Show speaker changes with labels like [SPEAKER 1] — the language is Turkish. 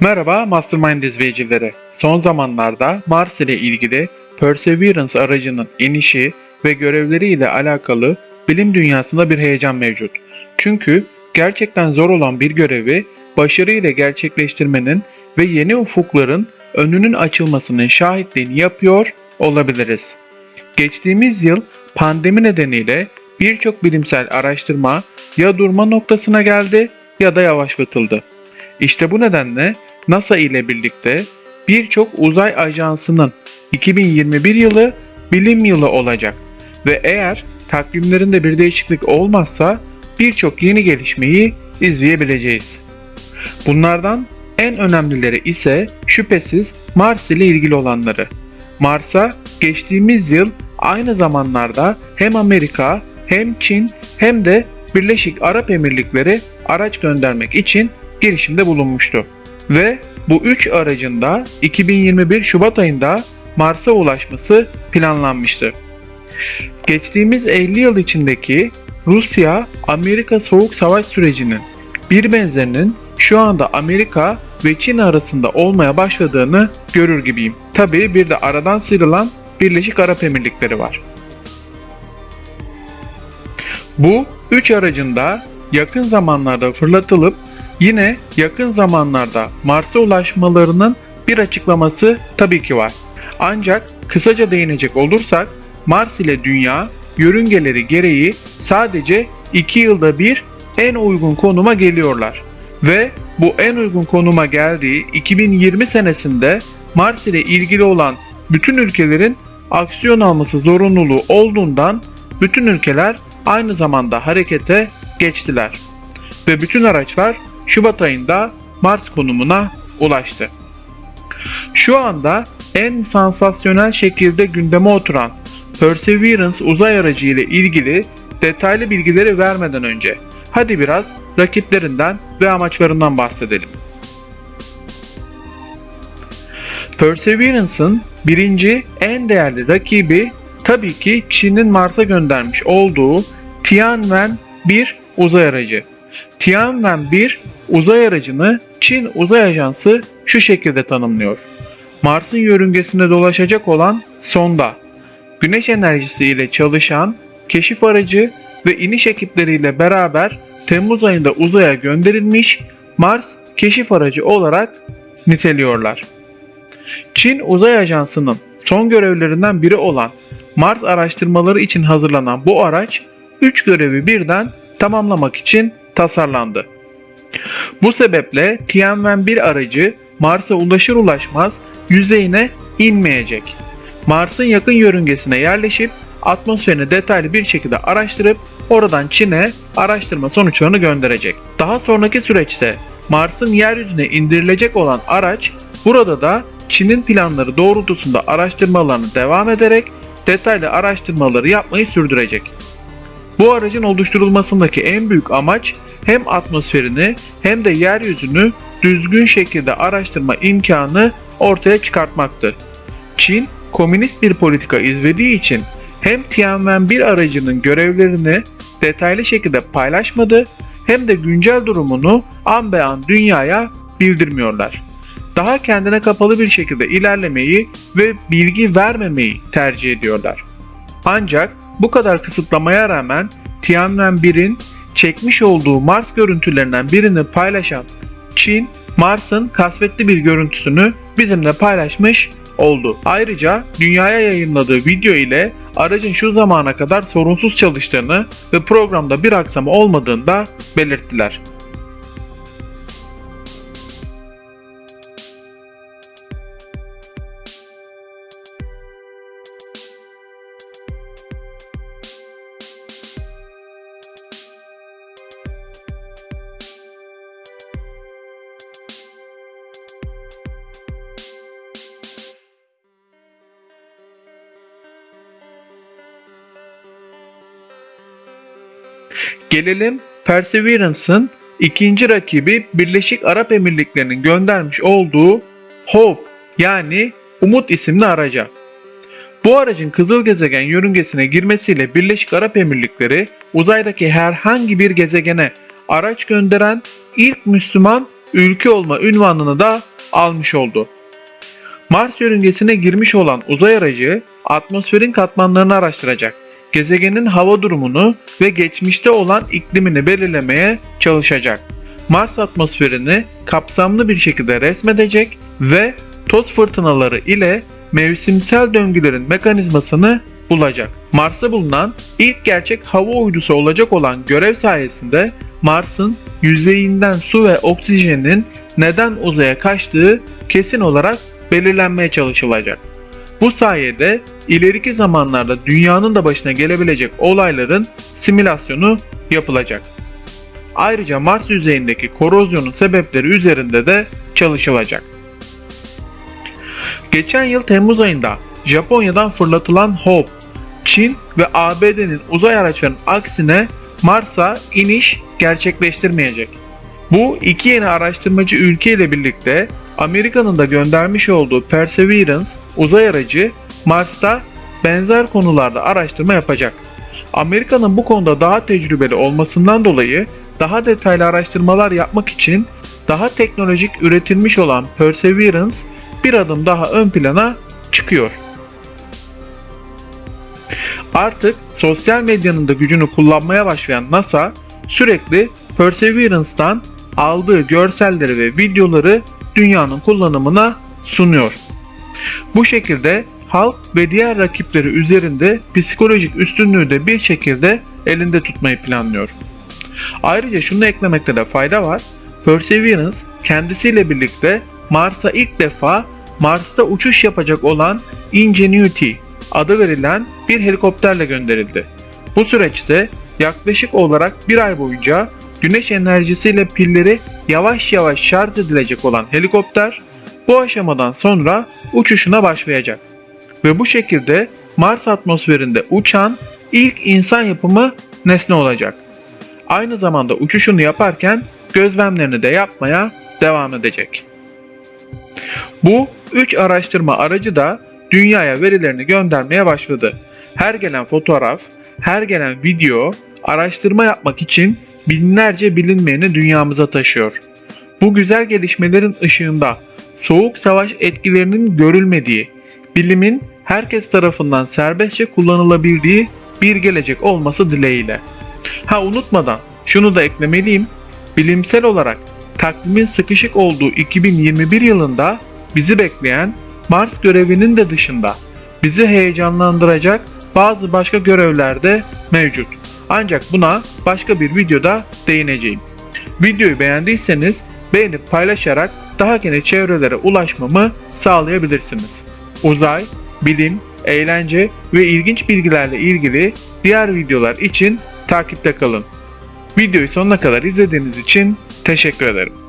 [SPEAKER 1] Merhaba Mastermind izleyicileri. Son zamanlarda Mars ile ilgili Perseverance aracının inişi ve görevleriyle alakalı bilim dünyasında bir heyecan mevcut. Çünkü gerçekten zor olan bir görevi başarıyla gerçekleştirmenin ve yeni ufukların önünün açılmasının şahitliğini yapıyor olabiliriz. Geçtiğimiz yıl pandemi nedeniyle birçok bilimsel araştırma ya durma noktasına geldi ya da yavaşlatıldı. İşte bu nedenle NASA ile birlikte birçok uzay ajansının 2021 yılı bilim yılı olacak ve eğer takvimlerinde bir değişiklik olmazsa birçok yeni gelişmeyi izleyebileceğiz. Bunlardan en önemlileri ise şüphesiz Mars ile ilgili olanları. Mars'a geçtiğimiz yıl aynı zamanlarda hem Amerika hem Çin hem de Birleşik Arap Emirlikleri araç göndermek için girişimde bulunmuştu. Ve bu üç aracın da 2021 Şubat ayında Mars'a ulaşması planlanmıştı. Geçtiğimiz 50 yıl içindeki Rusya-Amerika Soğuk Savaş sürecinin bir benzerinin şu anda Amerika ve Çin arasında olmaya başladığını görür gibiyim. Tabii bir de aradan sıyrılan Birleşik Arap Emirlikleri var. Bu üç aracın da yakın zamanlarda fırlatılıp yine yakın zamanlarda Mars'a ulaşmalarının bir açıklaması tabii ki var. Ancak kısaca değinecek olursak Mars ile Dünya yörüngeleri gereği sadece 2 yılda bir en uygun konuma geliyorlar. Ve bu en uygun konuma geldiği 2020 senesinde Mars ile ilgili olan bütün ülkelerin aksiyon alması zorunluluğu olduğundan bütün ülkeler aynı zamanda harekete geçtiler. Ve bütün araçlar Şubat ayında Mars konumuna ulaştı. Şu anda en sansasyonel şekilde gündeme oturan Perseverance uzay aracı ile ilgili detaylı bilgileri vermeden önce hadi biraz rakiplerinden ve amaçlarından bahsedelim. Perseverance'ın birinci en değerli rakibi tabii ki Çin'in Mars'a göndermiş olduğu Tianwen 1 uzay aracı. Tianwen 1 uzay aracını Çin Uzay Ajansı şu şekilde tanımlıyor. Mars'ın yörüngesinde dolaşacak olan sonda, güneş enerjisi ile çalışan keşif aracı ve iniş ekipleriyle beraber Temmuz ayında uzaya gönderilmiş Mars keşif aracı olarak niteliyorlar. Çin Uzay Ajansı'nın son görevlerinden biri olan Mars araştırmaları için hazırlanan bu araç 3 görevi birden tamamlamak için tasarlandı. Bu sebeple Tianwen-1 aracı Mars'a ulaşır ulaşmaz yüzeyine inmeyecek. Mars'ın yakın yörüngesine yerleşip atmosferini detaylı bir şekilde araştırıp oradan Çin'e araştırma sonuçlarını gönderecek. Daha sonraki süreçte Mars'ın yeryüzüne indirilecek olan araç burada da Çin'in planları doğrultusunda araştırmalarını devam ederek detaylı araştırmaları yapmayı sürdürecek. Bu aracın oluşturulmasındaki en büyük amaç hem atmosferini hem de yeryüzünü düzgün şekilde araştırma imkanı ortaya çıkartmaktı. Çin, komünist bir politika izlediği için hem Tianwen-1 aracının görevlerini detaylı şekilde paylaşmadı hem de güncel durumunu an be an dünyaya bildirmiyorlar. Daha kendine kapalı bir şekilde ilerlemeyi ve bilgi vermemeyi tercih ediyorlar. Ancak bu kadar kısıtlamaya rağmen Tianwen-1'in çekmiş olduğu Mars görüntülerinden birini paylaşan Çin, Mars'ın kasvetli bir görüntüsünü bizimle paylaşmış oldu. Ayrıca dünyaya yayınladığı video ile aracın şu zamana kadar sorunsuz çalıştığını ve programda bir aksama olmadığını da belirttiler. Gelelim Perseverance'ın ikinci rakibi Birleşik Arap Emirlikleri'nin göndermiş olduğu Hope yani Umut isimli araca. Bu aracın kızıl gezegen yörüngesine girmesiyle Birleşik Arap Emirlikleri uzaydaki herhangi bir gezegene araç gönderen ilk Müslüman ülke olma ünvanını da almış oldu. Mars yörüngesine girmiş olan uzay aracı atmosferin katmanlarını araştıracak. Gezegenin hava durumunu ve geçmişte olan iklimini belirlemeye çalışacak. Mars atmosferini kapsamlı bir şekilde resmedecek ve toz fırtınaları ile mevsimsel döngülerin mekanizmasını bulacak. Mars'ta bulunan ilk gerçek hava uydusu olacak olan görev sayesinde Mars'ın yüzeyinden su ve oksijenin neden uzaya kaçtığı kesin olarak belirlenmeye çalışılacak. Bu sayede ileriki zamanlarda dünyanın da başına gelebilecek olayların simülasyonu yapılacak. Ayrıca Mars yüzeyindeki korozyonun sebepleri üzerinde de çalışılacak. Geçen yıl Temmuz ayında Japonya'dan fırlatılan Hope, Çin ve ABD'nin uzay araçlarının aksine Mars'a iniş gerçekleştirmeyecek. Bu iki yeni araştırmacı ülke ile birlikte Amerika'nın da göndermiş olduğu Perseverance uzay aracı Mars'ta benzer konularda araştırma yapacak. Amerika'nın bu konuda daha tecrübeli olmasından dolayı daha detaylı araştırmalar yapmak için daha teknolojik üretilmiş olan Perseverance bir adım daha ön plana çıkıyor. Artık sosyal medyanın da gücünü kullanmaya başlayan NASA sürekli Perseverance'dan aldığı görselleri ve videoları dünyanın kullanımına sunuyor. Bu şekilde halk ve diğer rakipleri üzerinde psikolojik üstünlüğü de bir şekilde elinde tutmayı planlıyor. Ayrıca şunu eklemekte de fayda var. Perseverance kendisiyle birlikte Mars'a ilk defa Mars'ta uçuş yapacak olan Ingenuity adı verilen bir helikopterle gönderildi. Bu süreçte yaklaşık olarak bir ay boyunca güneş enerjisiyle pilleri yavaş yavaş şarj edilecek olan helikopter bu aşamadan sonra uçuşuna başlayacak. Ve bu şekilde Mars atmosferinde uçan ilk insan yapımı nesne olacak. Aynı zamanda uçuşunu yaparken gözlemlerini de yapmaya devam edecek. Bu 3 araştırma aracı da dünyaya verilerini göndermeye başladı. Her gelen fotoğraf, her gelen video araştırma yapmak için binlerce bilinmeyeni dünyamıza taşıyor. Bu güzel gelişmelerin ışığında soğuk savaş etkilerinin görülmediği, bilimin herkes tarafından serbestçe kullanılabildiği bir gelecek olması dileğiyle. Ha unutmadan şunu da eklemeliyim. Bilimsel olarak takvimin sıkışık olduğu 2021 yılında bizi bekleyen Mars görevinin de dışında bizi heyecanlandıracak bazı başka görevler de mevcut. Ancak buna başka bir videoda değineceğim. Videoyu beğendiyseniz beğenip paylaşarak daha geniş çevrelere ulaşmamı sağlayabilirsiniz. Uzay, bilim, eğlence ve ilginç bilgilerle ilgili diğer videolar için takipte kalın. Videoyu sonuna kadar izlediğiniz için teşekkür ederim.